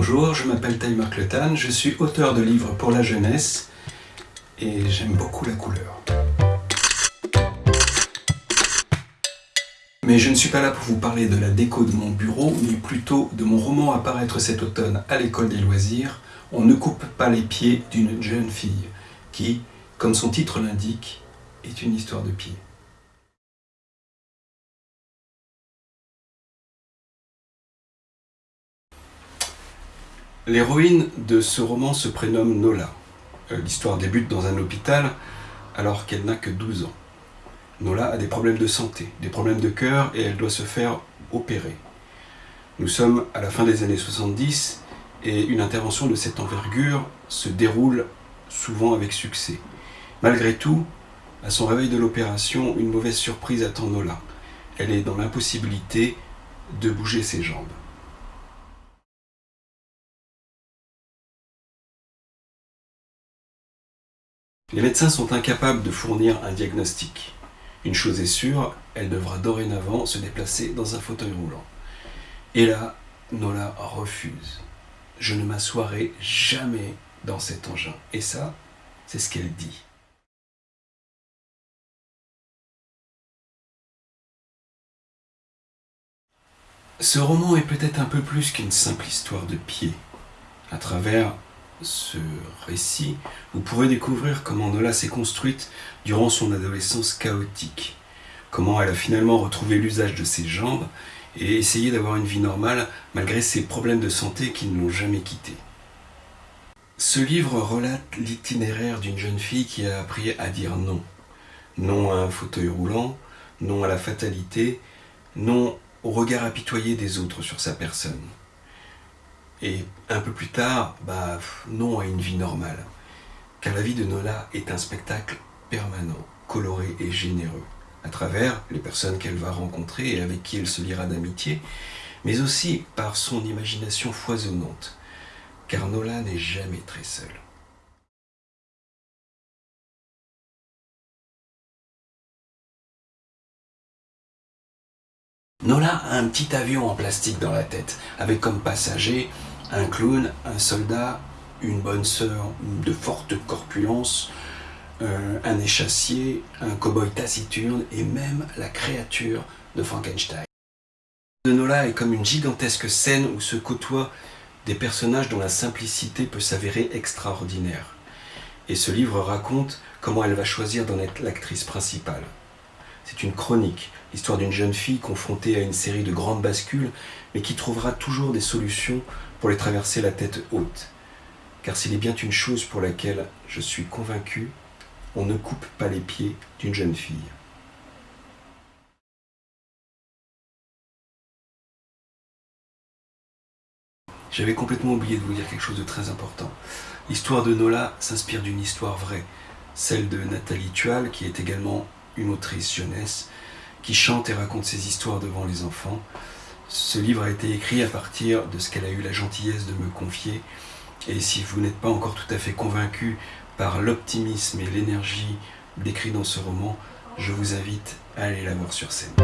Bonjour, je m'appelle Taï Marcletan, je suis auteur de livres pour la jeunesse et j'aime beaucoup la couleur. Mais je ne suis pas là pour vous parler de la déco de mon bureau, mais plutôt de mon roman à paraître cet automne à l'école des loisirs, On ne coupe pas les pieds d'une jeune fille, qui, comme son titre l'indique, est une histoire de pieds. L'héroïne de ce roman se prénomme Nola. Euh, l'histoire débute dans un hôpital alors qu'elle n'a que 12 ans. Nola a des problèmes de santé, des problèmes de cœur et elle doit se faire opérer. Nous sommes à la fin des années 70 et une intervention de cette envergure se déroule souvent avec succès. Malgré tout, à son réveil de l'opération, une mauvaise surprise attend Nola. Elle est dans l'impossibilité de bouger ses jambes. Les médecins sont incapables de fournir un diagnostic. Une chose est sûre, elle devra dorénavant se déplacer dans un fauteuil roulant. Et là, Nola refuse. Je ne m'assoirai jamais dans cet engin. Et ça, c'est ce qu'elle dit. Ce roman est peut-être un peu plus qu'une simple histoire de pied. À travers ce récit, vous pourrez découvrir comment Nola s'est construite durant son adolescence chaotique, comment elle a finalement retrouvé l'usage de ses jambes et essayé d'avoir une vie normale malgré ses problèmes de santé qui ne l'ont jamais quittée. Ce livre relate l'itinéraire d'une jeune fille qui a appris à dire non. Non à un fauteuil roulant, non à la fatalité, non au regard apitoyé des autres sur sa personne. Et un peu plus tard, bah, non à une vie normale. Car la vie de Nola est un spectacle permanent, coloré et généreux, à travers les personnes qu'elle va rencontrer et avec qui elle se liera d'amitié, mais aussi par son imagination foisonnante, car Nola n'est jamais très seule. Nola a un petit avion en plastique dans la tête, avec comme passager un clown, un soldat, une bonne sœur de forte corpulence, euh, un échassier, un cow-boy taciturne et même la créature de Frankenstein. De Nola est comme une gigantesque scène où se côtoient des personnages dont la simplicité peut s'avérer extraordinaire. Et ce livre raconte comment elle va choisir d'en être l'actrice principale. C'est une chronique, l'histoire d'une jeune fille confrontée à une série de grandes bascules, mais qui trouvera toujours des solutions pour les traverser la tête haute. Car s'il est bien une chose pour laquelle je suis convaincu, on ne coupe pas les pieds d'une jeune fille. J'avais complètement oublié de vous dire quelque chose de très important. L'histoire de Nola s'inspire d'une histoire vraie, celle de Nathalie Tual, qui est également une autrice jeunesse, qui chante et raconte ses histoires devant les enfants. Ce livre a été écrit à partir de ce qu'elle a eu la gentillesse de me confier. Et si vous n'êtes pas encore tout à fait convaincu par l'optimisme et l'énergie décrits dans ce roman, je vous invite à aller la voir sur scène.